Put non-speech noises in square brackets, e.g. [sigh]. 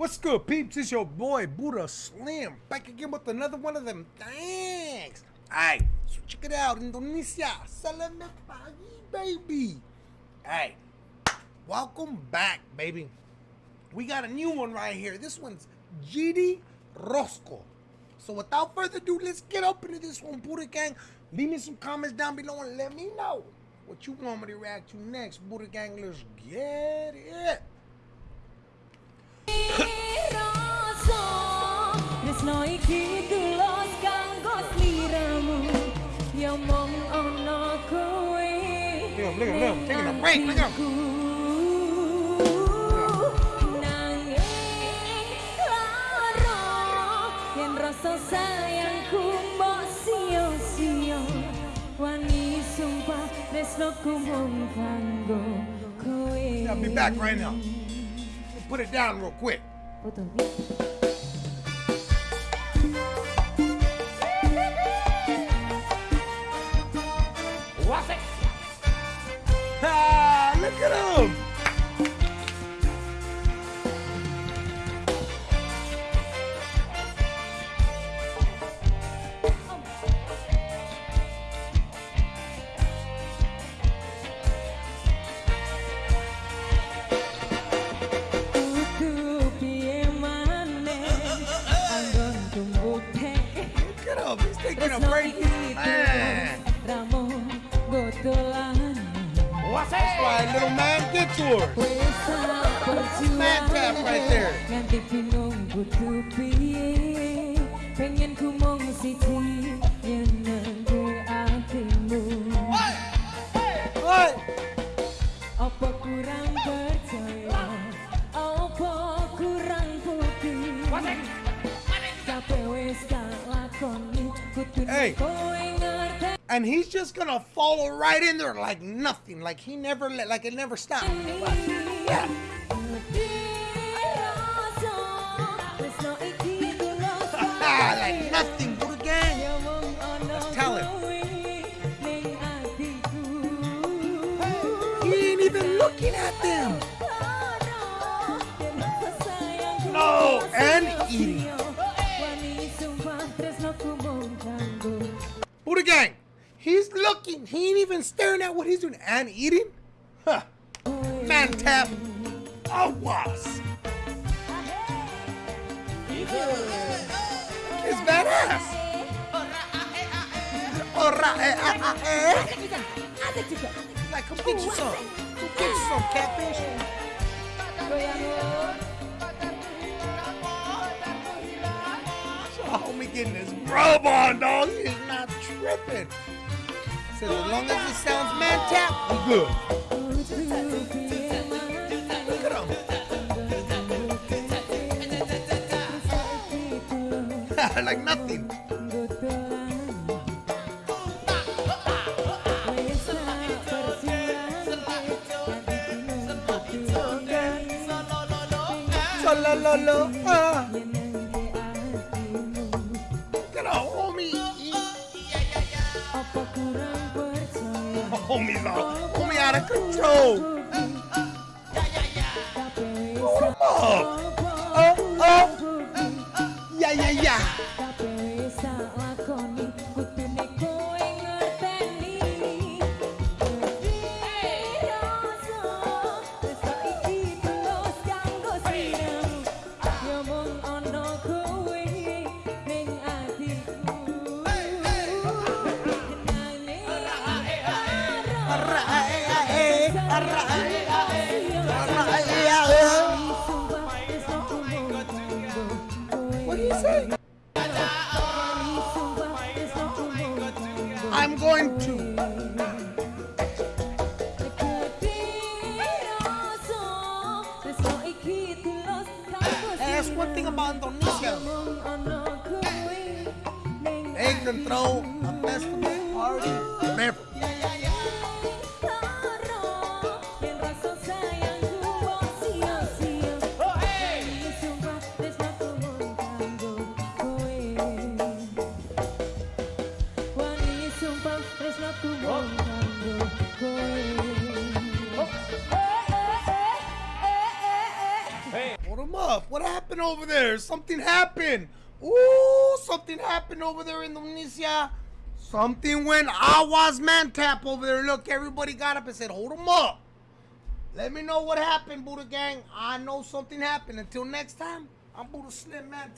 What's good, peeps? It's your boy Buddha Slim back again with another one of them thanks. Alright, so check it out. Indonesia, salam pagi, baby. Hey, welcome back, baby. We got a new one right here. This one's GD Rosco. So without further ado, let's get up into this one, Buddha Gang. Leave me some comments down below and let me know what you want me to react to next. Buddha Gang, let's get it. Tresno iki tulus kanggo sliramu Ya mong ana kowe Look at look at him, a break, look at him. Nanging lara Yen rasa sayangku mbok Wani sumpah tresnoku mung kanggo kowe I'll be back right now. Put it down real quick. Foto. Ah, look at him. Gotolan That's why little man get. Man tap right there. Nganti kudu piye Pengen ku mung siji nyenengke atimu What? Apa kurang percaya Apa kurang putih Kabeh wis tak lakoni kudu Hey. And he's just gonna follow right in there like nothing, like he never let, like it never stopped. Yeah. [laughs] like nothing, Buddha gang. That's talent. He ain't even looking at them. No, and eating. Buddha gang. He's looking. He ain't even staring at what he's doing and eating. Huh. Man tap. Awas. It's badass. Like, come get you some. Come get you some catfish. Homie getting his grub on, dog. He's not tripping. Says as long as it sounds man tap, we good. Look at him. [laughs] like nothing. So lo lo lo. Ah. Homie's out. Homie out of control. Hold him up. Oh, oh. Yeah, yeah, yeah. I'm going to. That's one thing about Indonesia. They can throw a festival party Up. What happened over there? Something happened. Ooh, something happened over there in Indonesia. Something went Awas man tap over there. Look, everybody got up and said, hold him up. Let me know what happened, Buddha Gang. I know something happened. Until next time, I'm Buddha Slim Man.